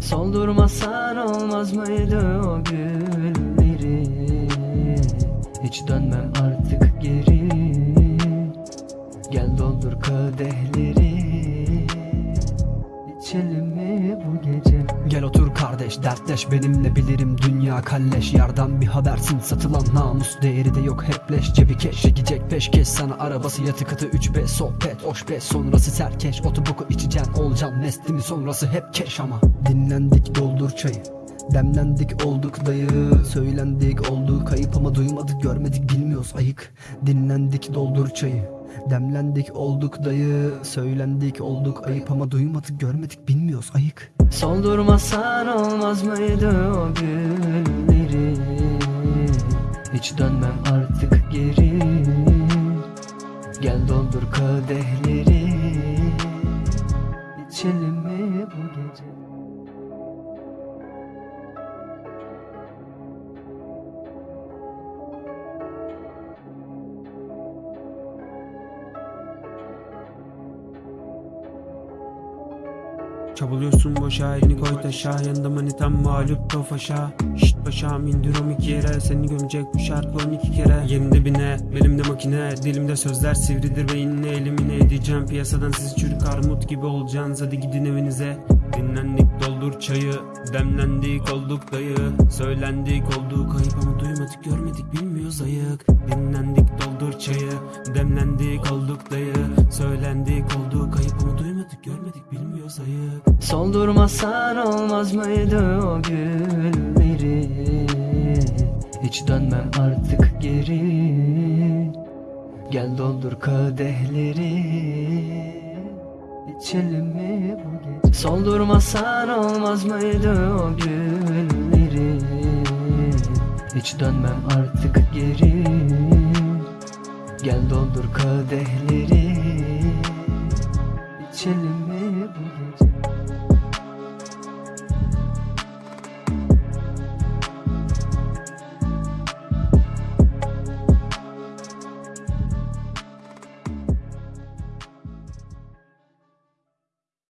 Soldurmasan olmaz mıydı o gülleri? Hiç dönmem artık geri. Gel doldur kadehleri otur kardeş dertleş. Benimle bilirim dünya kalleş. Yardan bir habersin satılan namus değeri de yok. Hep leş. Cebi keş çekecek peşkeş sana arabası yatı katı 3B sohbet hoş be. Sonrası serkeş. Otoboku içeceksin olacaksın neslimi sonrası hep keş ama. Dinlendik doldur çayı Demlendik olduk dayı Söylendik oldu kayıp ama duymadık görmedik bilmiyoruz. Ayık Dinlendik doldur çayı. Demlendik olduk dayı Söylendik olduk. Ayıp ama duymadık görmedik bilmiyoruz. Ayık. Soldurmasan olmaz mıydı o gülleri Hiç dönmem artık geri. Gel doldur kadehleri. İçelim Çabalıyorsun boşa elini koy taşa. Yanında manitam mağlup tofaşa Şşt paşam indirom iki yere Seni gömecek bu şarkı on iki kere. Yerinde bine belimde makine. Dilimde sözler sivridir beynine. Elimine edeceğim Piyasadan siz çürük armut gibi olacaksınız Hadi gidin evinize. Dinlendik doldur çayı. Demlendik olduk dayı. Söylendik olduk. Ayıp ama duymadık görmedik bilmiyoruz ayık. Dinlendik doldur görmedik bilmiyoruz ayık Soldurmasan olmaz mıydı o gülleri Hiç dönmem artık geri. Gel doldur kadehleri. İçelim mi bu gece? Soldurmasan olmaz mıydı o gülleri Hiç dönmem artık geri. Gel doldur kadehleri. İçelim